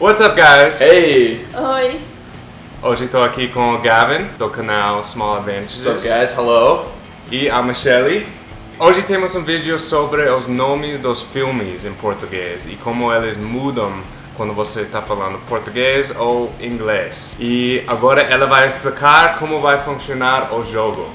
What's up, guys? Hey! Oi. Hoje estou aqui com o Gavin, do canal Small Adventures. What's up, guys? Hello! E a Michelle. Hoje temos um vídeo sobre os nomes dos filmes em português e como eles mudam quando você está falando português ou inglês. E agora ela vai explicar como vai funcionar o jogo.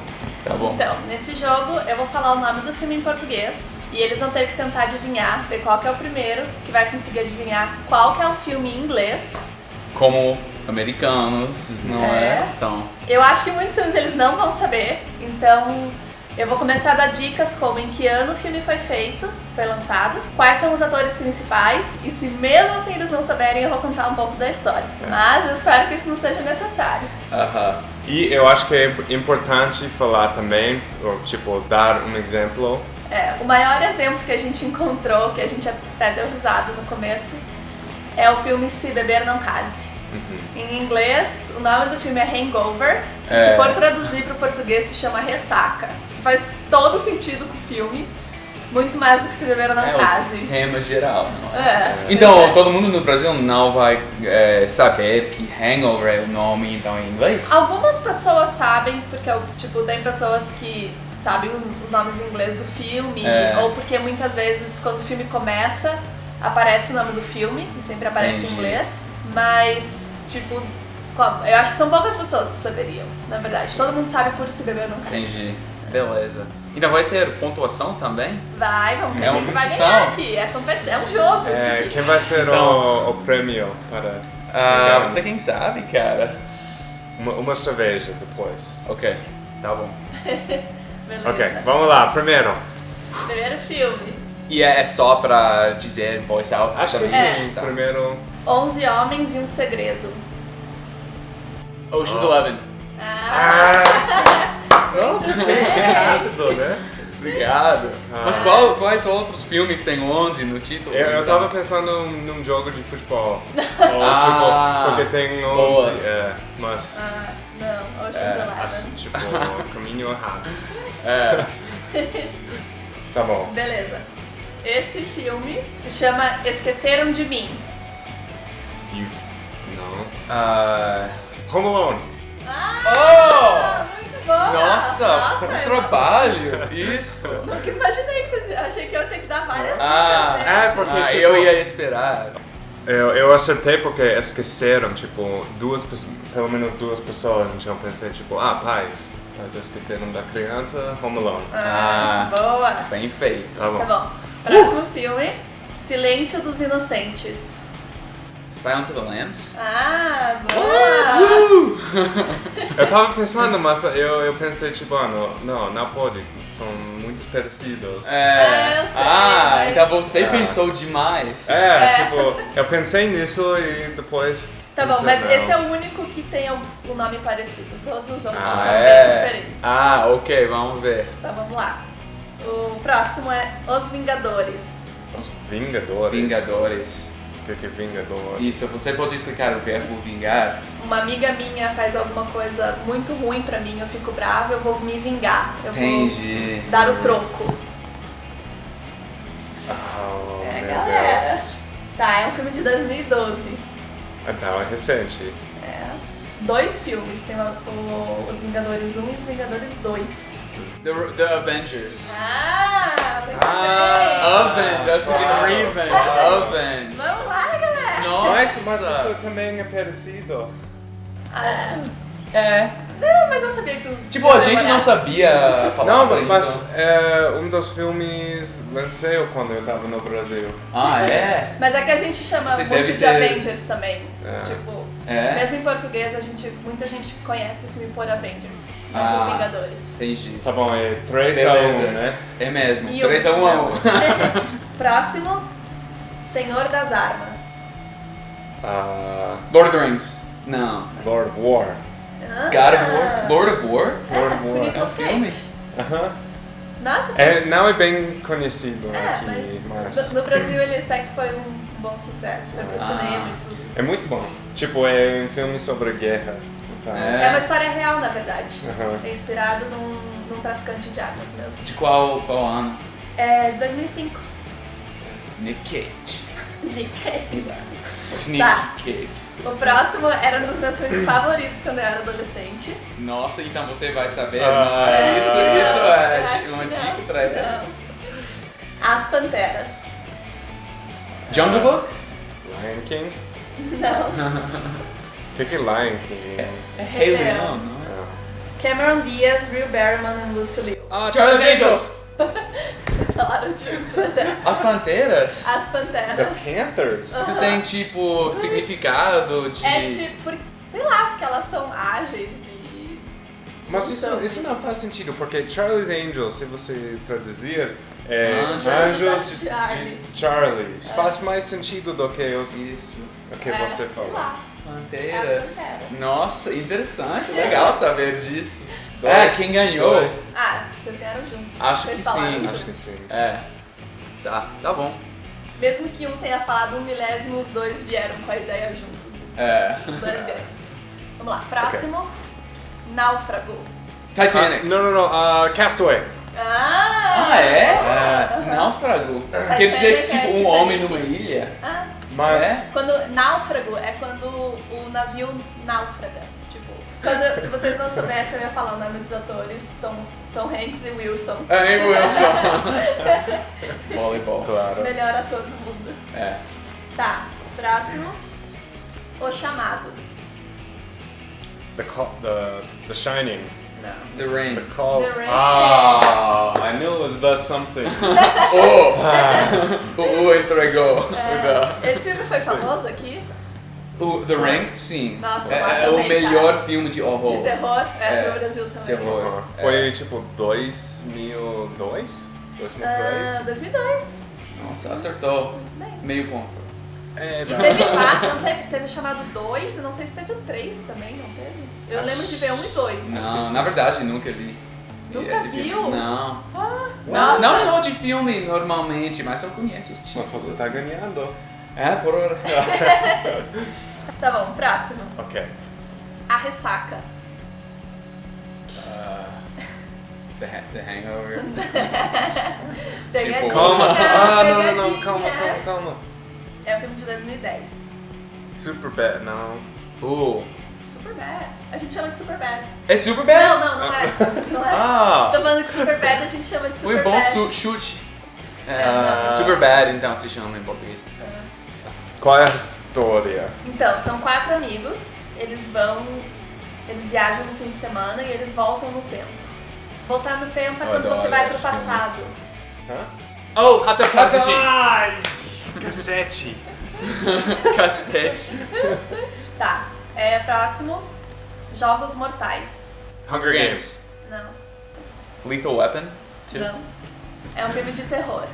Tá bom. Então, nesse jogo eu vou falar o nome do filme em português e eles vão ter que tentar adivinhar, ver qual que é o primeiro, que vai conseguir adivinhar qual que é o filme em inglês. Como americanos, não é? É. Então, Eu acho que muitos filmes eles não vão saber, então eu vou começar a dar dicas como em que ano o filme foi feito, foi lançado, quais são os atores principais e se mesmo assim eles não saberem eu vou contar um pouco da história. Mas eu espero que isso não seja necessário. aham. E eu acho que é importante falar também, ou tipo, dar um exemplo. É, o maior exemplo que a gente encontrou, que a gente até deu risada no começo, é o filme Se Beber Não Case. Em inglês, o nome do filme é Hangover. E É. se for traduzir para o português, se chama Ressaca. Que faz todo sentido com o filme. Muito mais do que Se Beber Não é Case. o tema geral, não é? É. Então, todo mundo no Brasil não vai é, saber que Hangover é o nome, então, em inglês? Algumas pessoas sabem, porque tipo, tem pessoas que sabem os nomes em inglês do filme, É. ou porque muitas vezes quando o filme começa, aparece o nome do filme, e sempre aparece em Entendi. inglês. Mas, tipo, eu acho que são poucas pessoas que saberiam, na verdade. Todo mundo sabe por se beber não case. Entendi. Beleza. Então vai ter pontuação também? Vai, vamos ver É uma quem que vai competição. ganhar aqui. É, competi- é um jogo isso É, aqui. quem vai ser Então- o, o prêmio para Ah, você quem sabe, cara. uma, uma cerveja depois? Ok, tá bom. Beleza. Ok, vamos lá, primeiro. Primeiro filme. E é é só pra dizer em voz alta? Acho que também? sim, Tá. primeiro. 11 Homens e um Segredo. Ocean's Oh. Eleven. Ah, Ah! Nossa, que, rápido, né? Obrigado. Ah. Mas qual, quais outros filmes tem 11 no título? Eu, eu tava pensando num jogo de futebol. Ou, Ah, tipo, porque tem 11, boa. é, mas ah, não, Ocean's É, Eleven. acho, tipo, caminho errado. É. Tá bom. Beleza. Esse filme se chama Esqueceram de Mim. You, não. Ah, Home Alone. Ah, muito boa! nossa, Nossa que eu trabalho! Isso! Nunca imaginei que vocês... Achei que eu ia ter que dar várias Ah, dicas é, desse. porque- Ah, tipo- eu ia esperar. Eu, eu acertei porque esqueceram, tipo, duas, pe- pelo menos duas pessoas. Então eu pensei, tipo, ah, pais, pais esqueceram da criança, Home Alone. Ah, Ah. boa. Bem feito. Tá bom. Tá bom. Próximo filme, Silêncio dos Inocentes. Silence of the Lambs? Ah, boa! Eu tava pensando, mas eu, eu pensei, tipo, ah, não, não, não pode. São muito parecidos. É, eu sei, ah, mas- então você Ah. pensou demais. É, É. tipo, eu pensei nisso e depois. Tá bom, mas não. esse é o único que tem o o nome parecido. Todos os outros Ah, são é? bem diferentes. Ah, ok, vamos ver. Então vamos lá. O próximo é Os Vingadores. Os Vingadores. Vingadores. Que que é Vingadores? Isso, você pode explicar o verbo vingar? Uma amiga minha faz alguma coisa muito ruim pra mim, eu fico brava, eu vou me vingar. Eu Entendi. vou dar o troco. Oh, É, meu galera. Deus. Tá, é um filme de 2012. Então, é recente. É. Dois filmes, tem o- o- Os Vingadores 1 e Os Vingadores 2. The, the Avengers. Ah, muito Ah. bem! Avenge, I was thinking Wow. Revenge. Avenge. Mas, mas isso também é parecido. Ah, É. não, mas eu sabia que você Tipo, a gente não sabia a palavra Não, mas então. é um dos filmes lancei quando eu tava no Brasil. Ah, é? Mas é que a gente chama Você muito deve de ter- Avengers também. É. Tipo, É? mesmo em português, a gente, muita gente conhece o filme por Avengers, não Ah. por Vingadores. Entendi. Tá bom, é 3 a Beleza. 1, né? É mesmo. E o- 3 a 1 a 1. Próximo, Senhor das Armas. Ah, Lord of the Rings. Não. Lord of War. Ah. God of War? Lord of War? Lord of War. É um filme? Cage. Aham. Nossa, É, não é bem conhecido É, aqui, mas mas... no, no Brasil ele até que foi um bom sucesso, foi pro Ah. cinema e tudo. É muito bom. Tipo, é um filme sobre guerra. Então, É. É uma história real, na verdade. É inspirado num, num traficante de armas mesmo. De qual, qual ano? É 2005. Nick Cage. Nick Cage. Sneak Tá. Kid. O próximo era um dos meus filmes favoritos quando eu era adolescente. Nossa, então você vai saber. Ah, Não, isso, é. isso é tipo, uma dica não, pra ele. não. As Panteras. Jungle Book? Lion King? Não. O que, que é Lion King? É Rei Leão. Não é? Ah. Cameron Diaz, Drew Barrymore e Lucy Liu. Ah, Charles Angels! Falaram juntos, mas é As Panteras? As The Panteras. Panthers? Você tem, tipo, significado de... É tipo, sei lá, porque elas são ágeis e. Mas isso, Então- isso não faz sentido, porque Charlie's Angels, se você traduzir, é Anjos Anjos de de, Charlie. de Charlie. Faz mais sentido do que os, Isso. o que é, você falou. Panteras. As Panteras. Nossa, interessante, legal saber disso. Dois, é, quem ganhou? dois. Ah, vocês ganharam juntos. Acho vocês que falaram sim, juntos. Acho que sim. É. Tá, tá bom. Mesmo que um tenha falado um milésimo, os dois vieram com a ideia juntos. É. Os dois ganham. Vamos lá, próximo. Náufrago. Titanic. Ah, não, não, não. ah, Castaway. Ah! Ah, é? Aham. Náufrago. Titanic Quer dizer que, é tipo, um Titanic. homem numa ilha? Ah, Mas. É? quando náufrago é quando o navio náufraga. Quando, se vocês não soubessem, eu ia falar o nome dos atores: Tom, Tom Hanks e Wilson. É, Wilson. Voleibol. Claro. Melhor ator do mundo. É. Tá, próximo. O Chamado. The, call, the, the Shining. Não. The Ring. The Call. The Rain. Ah, I knew it was the something. Oh! o U entregou. É, esse filme foi famoso aqui? O The Ring, sim. Nossa, é, é o também, melhor cara. filme de horror. De terror? É, É, no Brasil também. terror. Uhum. É. Foi tipo 2002? 2003? Ah, 2002. Nossa, acertou. Muito bem. Meio ponto. É, E teve quatro, não teve, teve chamado dois, eu não sei se teve o três também, não teve? Eu lembro de ver um e dois. Não, na verdade, nunca vi. Nunca esse filme. viu? Não. Nossa. Não, não só de filme normalmente, mas eu conheço os Mas títulos. você tá ganhando. É, por hora. Tá bom, próximo. Ok. A Ressaca. The, Ha- The Hangover. Tipo, Calma. Ah, não, não, não. Calma, calma, calma. É um filme de 2010. Super bad, não. Uh, Super Bad. A gente chama de Super Bad. é super bad? Não, não, não é. Não é. Ah. Tô falando que Super Bad a gente chama de Foi Super bom Bad. su- chute. É, Ah. super bad, então se chama em português. Qual é a história? Então, são quatro amigos, eles vão. Eles viajam no fim de semana e eles voltam no tempo. Voltar no tempo é quando você vai pro passado. Hã? Oh, Hatatachi! Ai! Cassete! Cassete. Tá. É, próximo. Jogos Mortais. Hunger Games. Não. Lethal Weapon. Two. Não. É um filme de terror.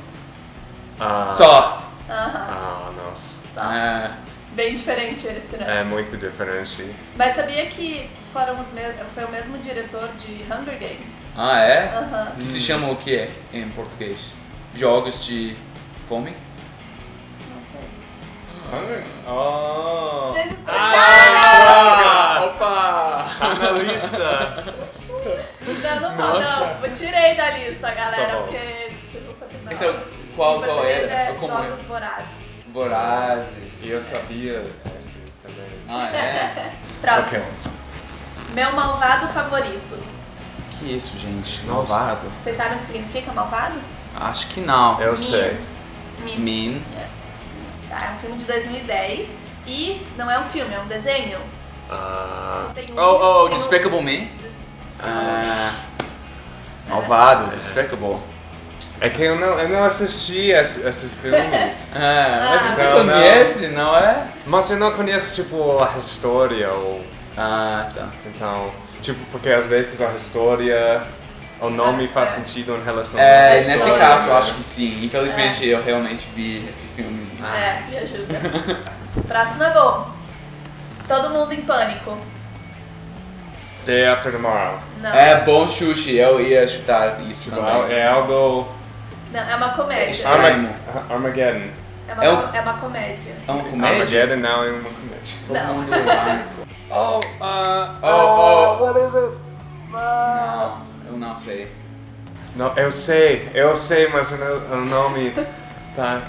Ah. Só. Aham. Ah, nossa. Só. Ah, Bem diferente esse, né? É muito diferente. Mas sabia que foram os mes... foi o mesmo diretor de Hunger Games? ah, é? Que se chama o que em português? Jogos de fome? Não sei. Hunger? Oh! Vocês Ah, Opa! Tá na lista! Não, não, não, não. Eu tirei da lista, galera, Tá porque vocês não sabem não. Então, qual, qual era? É Como Jogos é? Vorazes. Vorazes. E eu sabia esse também. Ah, é? Próximo. Meu malvado favorito. Que isso, gente? Nossa. Malvado? Vocês sabem o que significa malvado? Acho que não. Eu Mean. sei. Mean. Mean. Tá, é um filme de 2010 e não é um filme, é um desenho. Ah. Um- Oh, oh, um- Despicable Me. Des- Ah, malvado, Despicable. É que eu não, eu não assisti esse- esses filmes. Ah, mas Ah. você Não, não. conhece, não é? Mas eu não conheço, tipo, a história ou... Ah, tá. Então, tipo, porque às vezes a história... O nome É, faz é. sentido em relação É, à nesse história. caso eu acho que sim. Infelizmente eu realmente vi esse filme. É, me ajuda. Próximo é bom. Todo mundo em pânico. Day After Tomorrow. Não. É bom chute, eu ia chutar isso Tipo, também. é algo... Não, é uma comédia. Arma- Armageddon. É uma, É um- é uma comédia. É uma comédia? Armageddon não é uma comédia. Todo Não. mundo pânico. Oh, uh, Oh, oh. what is it? Não, eu não sei. Não, eu sei, eu sei, mas o no- o nome tá...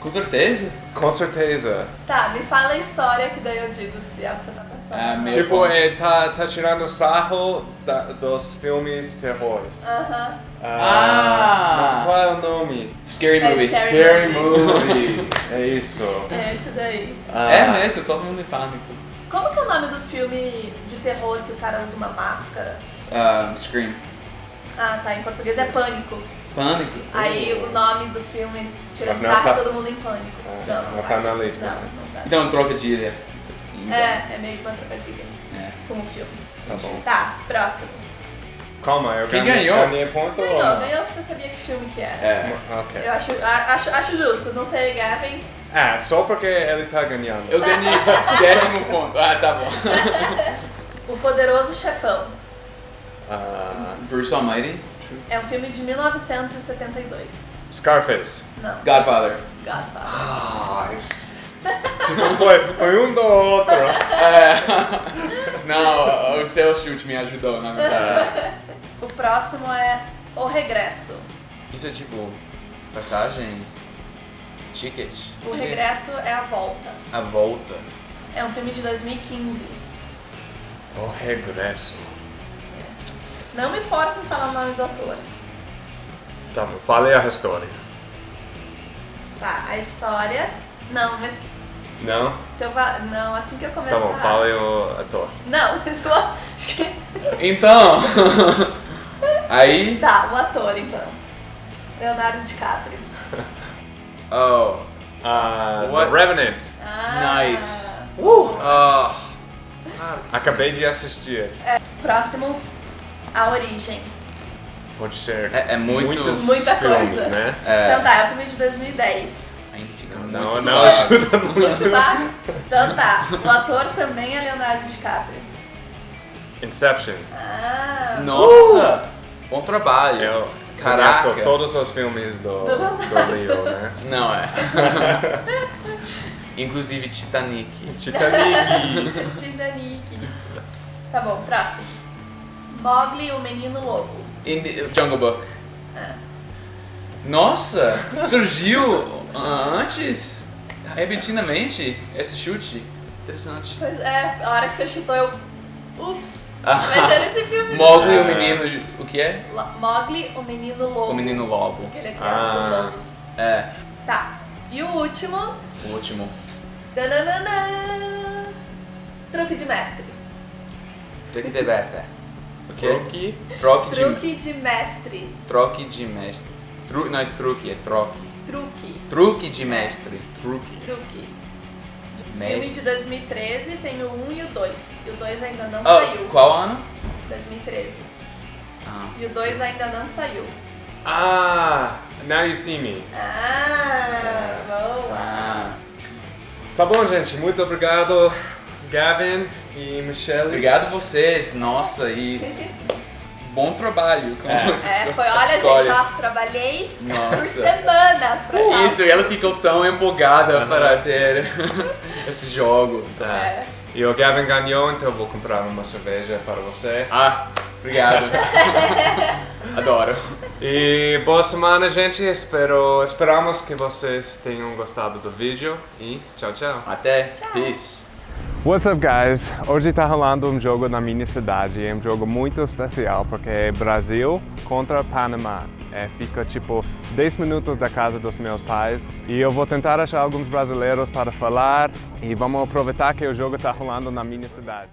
Com certeza. Com certeza. Tá, me fala a história que daí eu digo se é o que você tá. Ah, não. meu- Tipo, é, tá, tá tirando sarro da- dos filmes terrores. Aham. Ah. Mas qual é o nome? Scary É movies. scary. Scary Movie. é isso. É esse daí. Ah, É mesmo, todo mundo em pânico. Como que é o nome do filme de terror que o cara usa uma máscara? Ah, Scream. Ah, tá. Em português é Pânico. Pânico? Aí o nome do filme tira sarro tá- todo mundo em pânico. Ah, não, não não tá na lista, Não, né? não tá. Então, trocadilho. Então, É, é meio que uma trocadilha é. com o filme. Tá bom. Tá, próximo. Calma, eu Quem ganhei, ganhou? ganhei ponto ou Ganhou, não? ganhou porque você sabia que filme que era. É. Ok. Eu acho, acho, acho justo, não sei, Gavin. Ah, só porque ele tá ganhando. Eu ganhei décimo ponto. Ah, tá bom. O Poderoso Chefão. Ah, Bruce Almighty. É um filme de 1972. Scarface. Não, Godfather. Godfather. Ah, isso- Tipo, foi, foi um do outro. É. Não, o seu chute me ajudou, na verdade. O próximo é O Regresso. Isso é tipo passagem, ticket. O Regresso é a volta. A volta. É um filme de 2015. o regresso. Não me force em falar o nome do ator. Tá bom, fale a história. Tá, a história. Não, mas Não? se eu falar. Não, assim que eu começar. Tá bom, fale o ator. Não, isso acho que. Então. Aí. Tá, o ator então. Leonardo DiCaprio. Oh. Ah, What? The Revenant. Ah, Nice. Oh. Acabei de assistir. Próximo, A Origem. Pode ser É- é muito- muitos Muita filmes, coisa. né? É. Então tá, é um filme de 2010. Ainda fica Não, muito não suave. ajuda muito. Muito baixo. Então tá, o ator também é Leonardo DiCaprio. Inception. Ah, Nossa! Bom trabalho. Eu Caraca. conheço todos os filmes do, Do do. Leo, né? Não é. Inclusive Titanic. Titanic. Titanic. Tá bom, próximo. Mogli, o Menino Lobo. In the Jungle Book. É. Nossa! Surgiu ah, antes? Repentinamente? Esse chute? Interessante. Pois é, a hora que você chutou eu. Ups! Ah. Mas é nesse filme. Mogli, o Ah. menino. O que é? Lo- Mogli, o Menino Lobo. O menino lobo. Porque ele é criado por Ah. lobos. É, Tá. E o último. o último. Tananana, truque de mestre. Truque de mestre. O quê? Truque. Troque de, Truque de mestre. troque de mestre. Tru, não é truque, é troque. Truque. Truque de mestre. Truque. Truque. Filme Mestre. de 2013 tem o 1 e o 2. E o 2 ainda não Ah, saiu. qual ano? 2013. Ah. E o 2 ainda não saiu. Ah, Now You See Me. Ah, boa. ah. Tá bom, gente. Muito obrigado, Gavin e Michelle. Obrigado vocês, nossa, e bom trabalho com É. essas É, foi, olha, escolhas. gente, ó, trabalhei por Nossa. semanas pra achar Isso, e ela ficou tão empolgada para ter esse jogo. Ah, É. E o Gavin ganhou, então eu vou comprar uma cerveja para você. Ah, obrigado. Adoro. E boa semana, gente. Espero, esperamos que vocês tenham gostado do vídeo. E tchau, tchau. Até. Peace. What's up, guys? Hoje tá rolando um jogo na minha cidade. É um jogo muito especial porque é Brasil contra Panamá. É, fica tipo 10 minutos da casa dos meus pais. E eu vou tentar achar alguns brasileiros para falar. E vamos aproveitar que o jogo tá rolando na minha cidade.